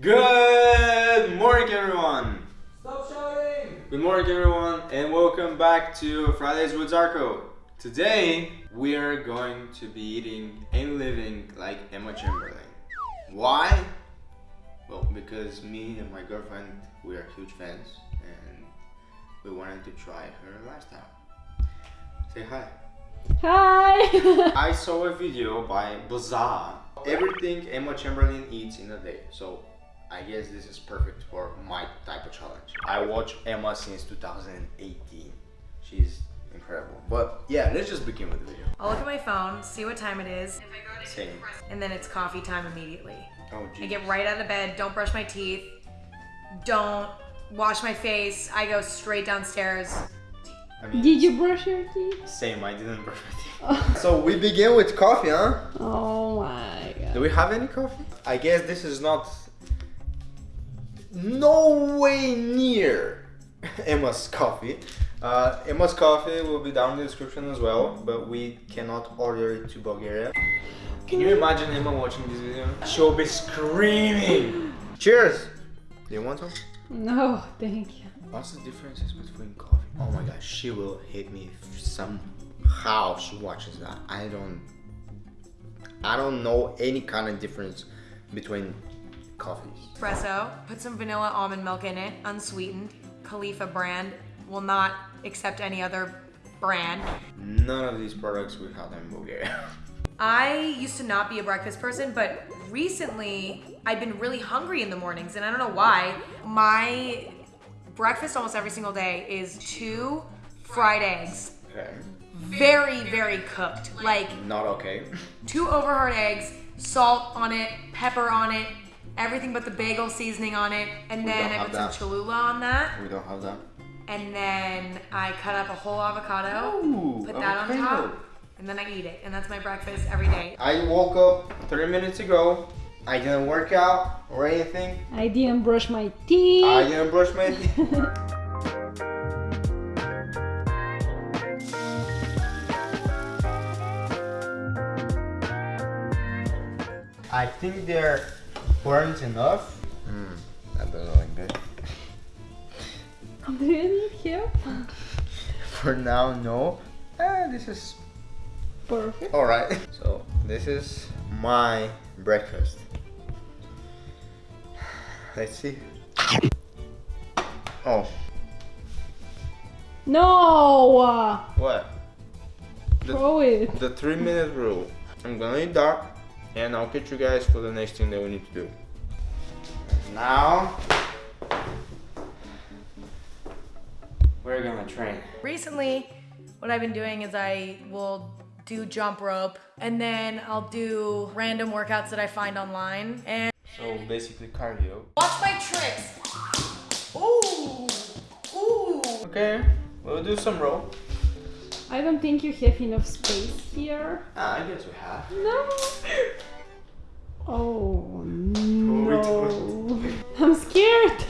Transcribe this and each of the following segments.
Good morning, everyone. Stop shouting! Good morning, everyone, and welcome back to Fridays with Zarko. Today, we are going to be eating and living like Emma Chamberlain. Why? Well, because me and my girlfriend, we are huge fans, and we wanted to try her lifestyle. Say hi. Hi! I saw a video by Bazaar. Everything Emma Chamberlain eats in a day. So I guess this is perfect for my type of challenge. I watch Emma since 2018. She's incredible. But yeah, let's just begin with the video. I'll look at my phone, see what time it is, Same. and then it's coffee time immediately. Oh I get right out of bed, don't brush my teeth, don't wash my face. I go straight downstairs. I mean, Did you brush your teeth? Same. I didn't brush my teeth. Oh. so we begin with coffee, huh? Oh my god. Do we have any coffee? I guess this is not no way near Emma's coffee. Uh, Emma's coffee will be down in the description as well, but we cannot order it to Bulgaria. Can you imagine Emma watching this video? She'll be screaming. Cheers! Do you want some? No, thank you. What's the differences between coffee? Oh my gosh, she will hate me somehow she watches that. I don't I don't know any kind of difference between coffees. Espresso, put some vanilla almond milk in it, unsweetened. Califia brand will not accept any other brand. None of these products we have in Bulgaria. I used to not be a breakfast person, but recently I've been really hungry in the mornings, and I don't know why. My breakfast almost every single day is two fried eggs, okay. very, very cooked. Like Not okay. two overhard eggs, salt on it, pepper on it, everything but the bagel seasoning on it, and We then I put that. some Cholula on that, We don't have that. and then I cut up a whole avocado, Ooh, put that on top, and then I eat it, and that's my breakfast every day. I woke up 30 minutes ago. I didn't work out or anything. I didn't brush my teeth. I didn't brush my teeth. I think they're burnt enough. Hmm, that doesn't look good. Do you need help? For now, no. Ah, this is Perfect. alright. So, this is my breakfast. Let's see. Oh, No! what? The- Throw it. The three minute rule. I'm gonna eat that and I'll catch you guys for the next thing that we need to do. Now we're gonna train. Recently, what I've been doing is I will do jump rope and then I'll do random workouts that I find online and So basically cardio. watch my tricks. Ooh, ooh. Okay, we'll do some rope. I don't think you have enough space here. Ah, I guess we have. No! Oh we no. I'm scared.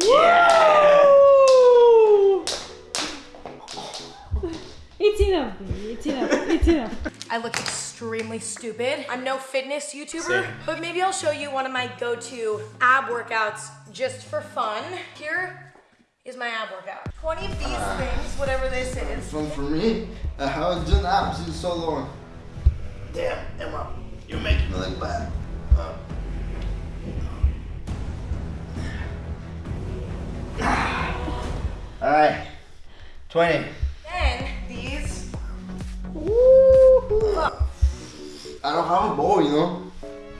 Woo! It's enough, baby. It's enough. It's enough. I look extremely stupid. I'm no fitness YouTuber, Same. but maybe I'll show you one of my go-to ab workouts just for fun. Here is my ab workout. 20 of these things, whatever this is. Fun for me. I haven't done abs in so long. Damn, Emma, you're making me look bad. Uh. All right, 20. Then these, Woo! I don't have a bow, you know.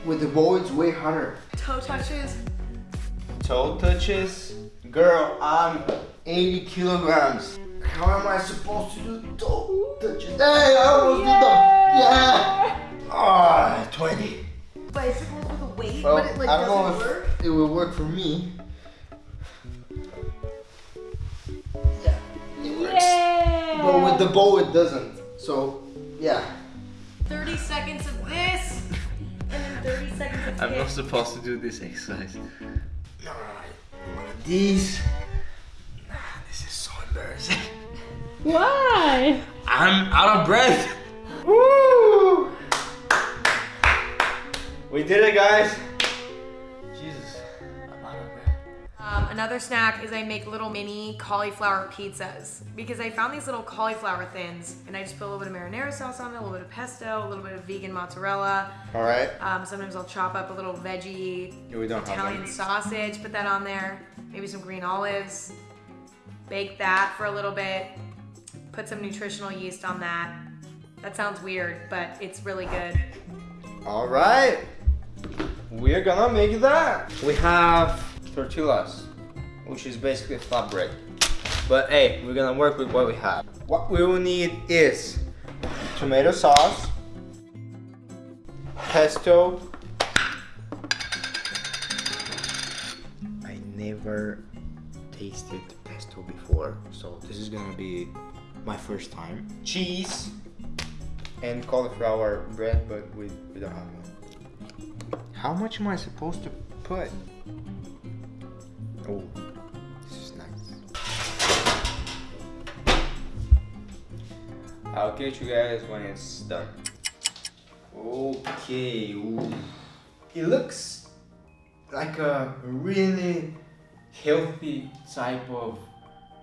With the bow, it's way harder. toe touches. Toe touches. Girl, I'm 80 kilograms. How am I supposed to do toe touches? Hey, I almost did them. Yeah. Ah, 20. Bicycles with a weight, Well, but it like I don't doesn't if work. it will work for me. Yeah, it works. Yeah! But with the bow, it doesn't. So, yeah. 30 seconds of this, and then 30 seconds of I'm not supposed to do this exercise. Alright, one of these. Nah, this is so embarrassing. Why? I'm out of breath. Woo! We did it, guys. Um, another snack is I make little mini cauliflower pizzas because I found these little cauliflower thins and I just put a little bit of marinara sauce on it, a little bit of pesto, a little bit of vegan mozzarella. All right. Um, sometimes I'll chop up a little veggie Yeah, we don't Italian sausage, put that on there, maybe some green olives, bake that for a little bit, put some nutritional yeast on that. That sounds weird, but it's really good. All right. We're gonna make that. We have tortillas, which is basically flatbread. But hey, we're gonna work with what we have. What we will need is tomato sauce, pesto. I never tasted pesto before, so this is gonna be my first time. Cheese and cauliflower bread, but we, we don't have one. How much am I supposed to put? Oh, this is nice. I'll catch you guys when it's done. Okay, ooh. it looks like a really healthy type of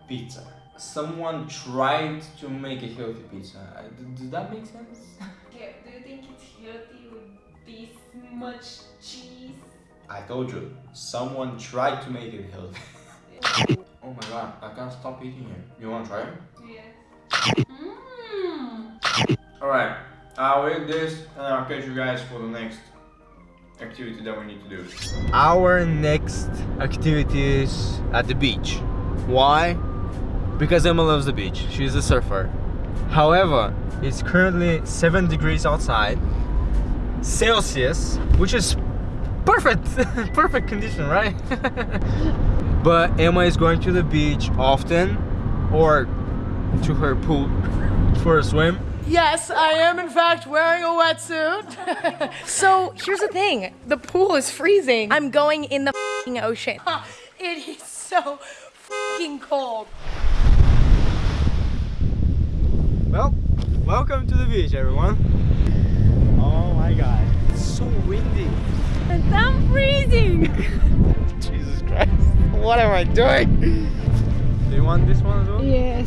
pizza. Someone tried to make a healthy pizza. I- d- Does that make sense? Yeah, do you think it's healthy with this much cheese? I told you, someone tried to make it healthy. oh my god, I can't stop eating it. You wanna try it? Yes. Mmm. Alright, uh, I'll eat this and I'll catch you guys for the next activity that we need to do. Our next activity is at the beach. Why? Because Emma loves the beach. She's a surfer. However, it's currently 7 degrees outside, Celsius, which is perfect, perfect condition, right? but Emma is going to the beach often or to her pool for a swim. Yes, I am in fact wearing a wetsuit. so here's the thing the pool is freezing. I'm going in the fing ocean. It is so fucking cold. Well, welcome to the beach, everyone. Oh my god, it's so windy. And I'm freezing. Jesus Christ, what am I doing? Do you want this one as well? yes.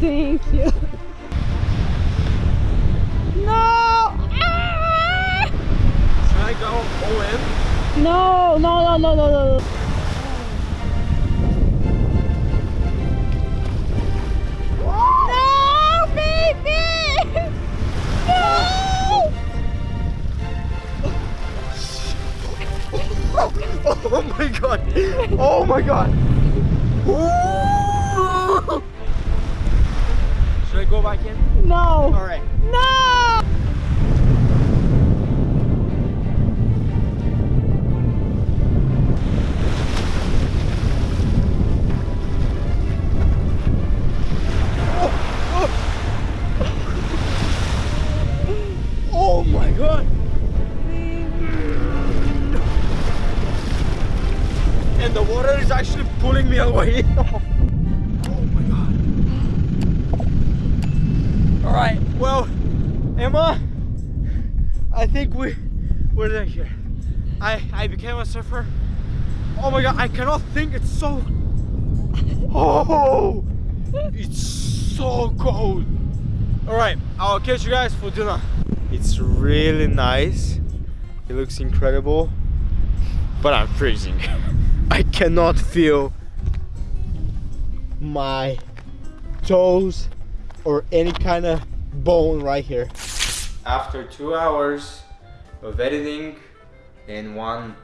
Thank you. No. Ah! Should I go all in? No, no, no, no, no, no. No, Oh my god! Ooh! Well, Emma, I think we we're there here. I I became a surfer. Oh my god, I cannot think it's so Oh it's so cold. Alright, I'll catch you guys for dinner. It's really nice. It looks incredible. But I'm freezing. I cannot feel my toes or any kind of bone right here. After two hours of editing and one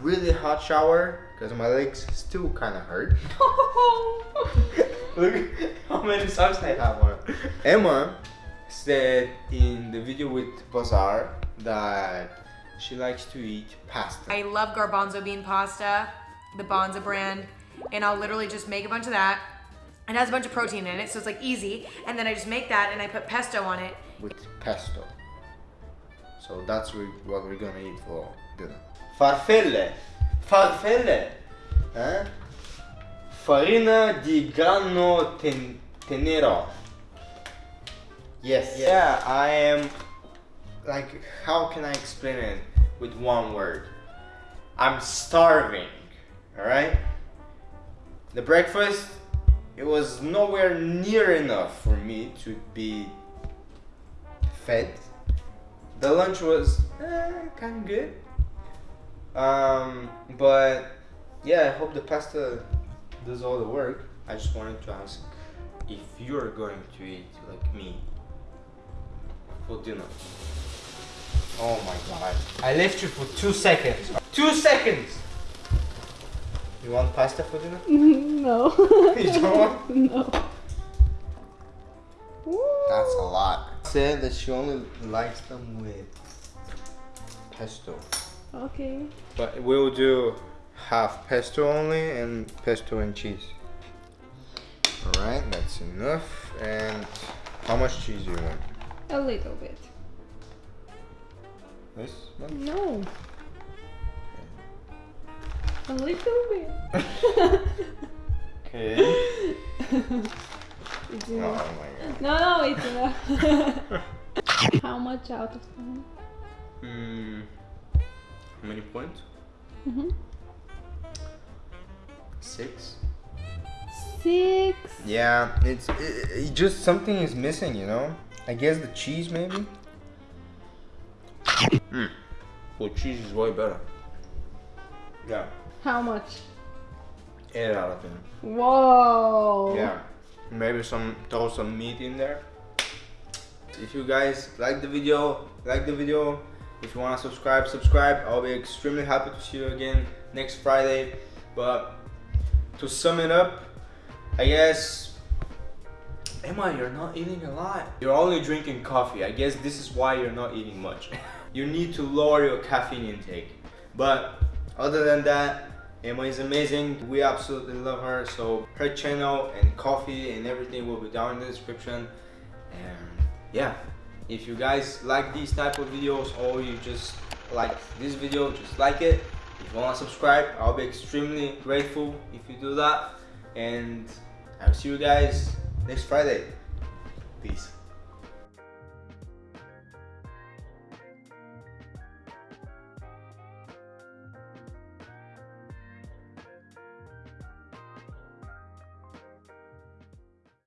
really hot shower, because my legs still kind of hurt. Look how many socks I have on. Emma said in the video with Bazaar that she likes to eat pasta. I love garbanzo bean pasta, the Banza brand, and I'll literally just make a bunch of that. It has a bunch of protein in it, so it's like easy. And then I just make that and I put pesto on it. with pesto. So that's what we're gonna eat for dinner. Farfelle. Farfelle. Eh? Farina di grano ten- tenido. Yes. Yeah, I am. Like, how can I explain it with one word? I'm starving. Alright? The breakfast, it was nowhere near enough for me to be fed. The lunch was eh, kind of good. Um, but yeah, I hope the pasta does all the work. I just wanted to ask if you're going to eat like me for dinner. Oh my god. I left you for two seconds. Two seconds! You want pasta for dinner? no. you don't want? no. That's a lot. Said that she only likes them with pesto. Okay. But we'll do half pesto only and pesto and cheese. Alright, that's enough. And how much cheese do you want? A little bit. This one? No. A little bit. Okay. It's Oh my god. No, no, it's enough. How much out of 10? Hmm. How many points? Mm-hmm. Six. Six. Yeah, it's it, it just something is missing, you know. I guess the cheese maybe. Mm. Well, cheese is way better. Yeah, How much? eight out of ten. Whoa. Yeah, maybe some throw some meat in there. If you guys like the video, like the video. If you want to subscribe, subscribe. I'll be extremely happy to see you again next Friday. But to sum it up, I guess Emma, you're not eating a lot. You're only drinking coffee. I guess this is why you're not eating much. you need to lower your caffeine intake. But other than that, Emma is amazing. We absolutely love her. So her channel and coffee and everything will be down in the description. And yeah, if you guys like these type of videos or you just like this video, just like it. If you want to subscribe, I'll be extremely grateful if you do that. And I'll see you guys next Friday. Peace.